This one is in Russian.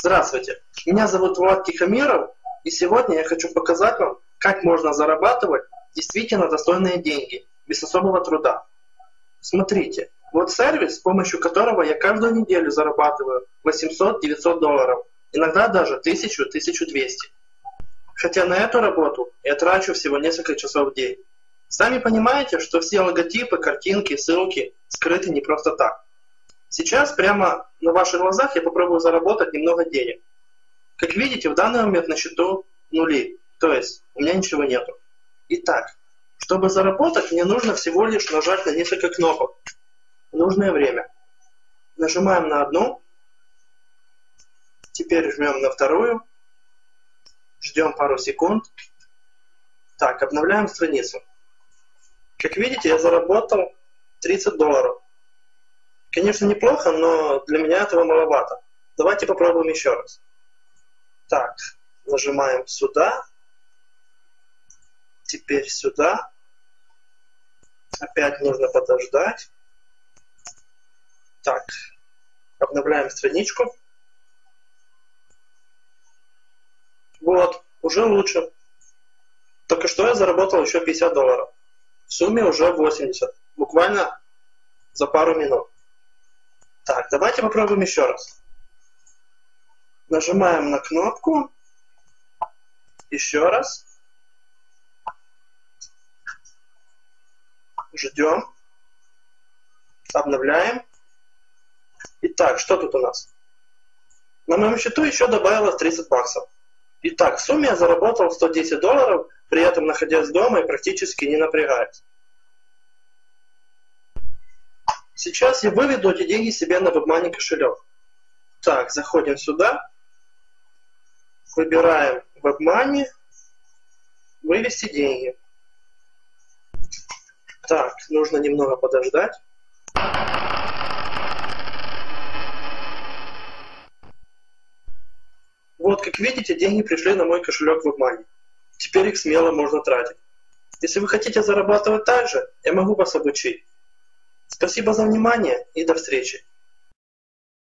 Здравствуйте, меня зовут Влад Тихомиров, и сегодня я хочу показать вам, как можно зарабатывать действительно достойные деньги, без особого труда. Смотрите, вот сервис, с помощью которого я каждую неделю зарабатываю 800-900 долларов, иногда даже 1000-1200. Хотя на эту работу я трачу всего несколько часов в день. Сами понимаете, что все логотипы, картинки, ссылки скрыты не просто так. Сейчас прямо на ваших глазах я попробую заработать немного денег. Как видите, в данный момент на счету нули, то есть у меня ничего нету. Итак, чтобы заработать, мне нужно всего лишь нажать на несколько кнопок в нужное время. Нажимаем на одну, теперь жмем на вторую, ждем пару секунд. Так, обновляем страницу. Как видите, я заработал 30 долларов. Конечно, неплохо, но для меня этого маловато. Давайте попробуем еще раз. Так, нажимаем сюда. Теперь сюда. Опять нужно подождать. Так, обновляем страничку. Вот, уже лучше. Только что я заработал еще 50 долларов. В сумме уже 80. Буквально за пару минут. Так, давайте попробуем еще раз. Нажимаем на кнопку. Еще раз. Ждем. Обновляем. Итак, что тут у нас? На моем счету еще добавилось 30 баксов. Итак, в сумме я заработал 110 долларов, при этом находясь дома и практически не напрягаясь. Сейчас я выведу эти деньги себе на WebMoney кошелек. Так, заходим сюда. Выбираем WebMoney. Вывести деньги. Так, нужно немного подождать. Вот, как видите, деньги пришли на мой кошелек WebMoney. Теперь их смело можно тратить. Если вы хотите зарабатывать так же, я могу вас обучить. Спасибо за внимание и до встречи.